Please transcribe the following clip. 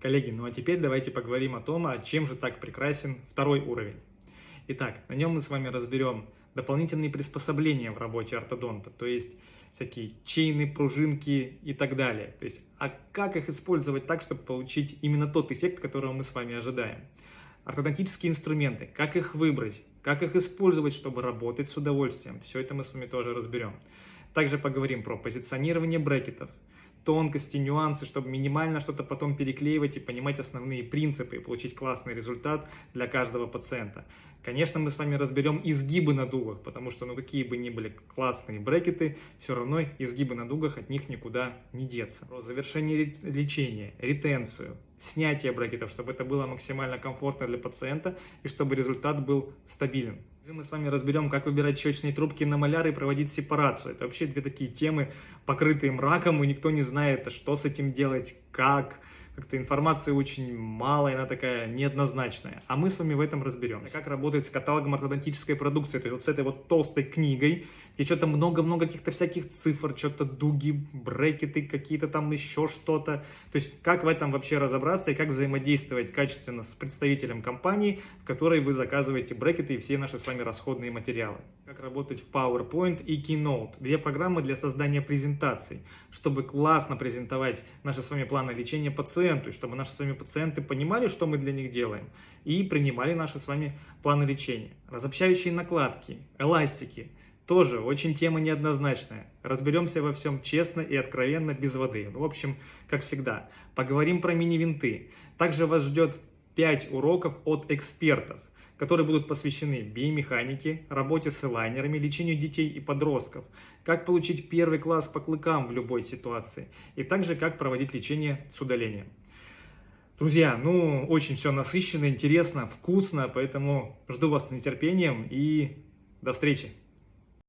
Коллеги, ну а теперь давайте поговорим о том, а чем же так прекрасен второй уровень. Итак, на нем мы с вами разберем дополнительные приспособления в работе ортодонта, то есть всякие чейны, пружинки и так далее. То есть, а как их использовать так, чтобы получить именно тот эффект, которого мы с вами ожидаем. Ортодонтические инструменты, как их выбрать, как их использовать, чтобы работать с удовольствием. Все это мы с вами тоже разберем. Также поговорим про позиционирование брекетов, тонкости, нюансы, чтобы минимально что-то потом переклеивать и понимать основные принципы и получить классный результат для каждого пациента. Конечно, мы с вами разберем изгибы на дугах, потому что, ну, какие бы ни были классные брекеты, все равно изгибы на дугах от них никуда не деться. Про завершение лечения, ретенцию, снятие брекетов, чтобы это было максимально комфортно для пациента и чтобы результат был стабилен. Мы с вами разберем, как выбирать щечные трубки на маляр и проводить сепарацию. Это вообще две такие темы, покрытые мраком, и никто не знает, что с этим делать, как. Как-то информации очень мало, и она такая неоднозначная. А мы с вами в этом разберемся. Как работать с каталогом ортодонтической продукции, то есть вот с этой вот толстой книгой, где что-то много-много каких-то всяких цифр, что-то дуги, брекеты, какие-то там еще что-то. То есть как в этом вообще разобраться и как взаимодействовать качественно с представителем компании, в которой вы заказываете брекеты и все наши с вами расходные материалы. Как работать в PowerPoint и Keynote. Две программы для создания презентаций, чтобы классно презентовать наши с вами планы лечения пациенту, и чтобы наши с вами пациенты понимали, что мы для них делаем, и принимали наши с вами планы лечения. Разобщающие накладки, эластики, тоже очень тема неоднозначная. Разберемся во всем честно и откровенно, без воды. В общем, как всегда, поговорим про мини-винты. Также вас ждет 5 уроков от экспертов, которые будут посвящены биомеханике, работе с элайнерами, лечению детей и подростков, как получить первый класс по клыкам в любой ситуации, и также как проводить лечение с удалением. Друзья, ну, очень все насыщенно, интересно, вкусно, поэтому жду вас с нетерпением и до встречи!